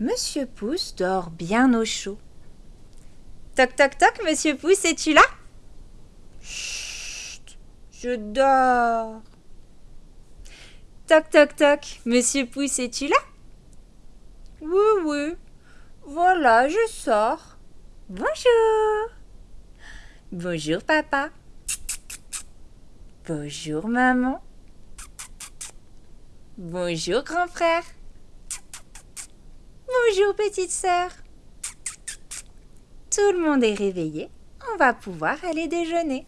Monsieur Pouce dort bien au chaud. Toc toc toc, Monsieur Pouce, es-tu là? Chut, je dors. Toc toc toc, Monsieur Pouce, es-tu là? Oui, oui. Voilà, je sors. Bonjour. Bonjour, papa. Bonjour, maman. Bonjour, grand frère. Bonjour, petite sœur. Tout le monde est réveillé. On va pouvoir aller déjeuner.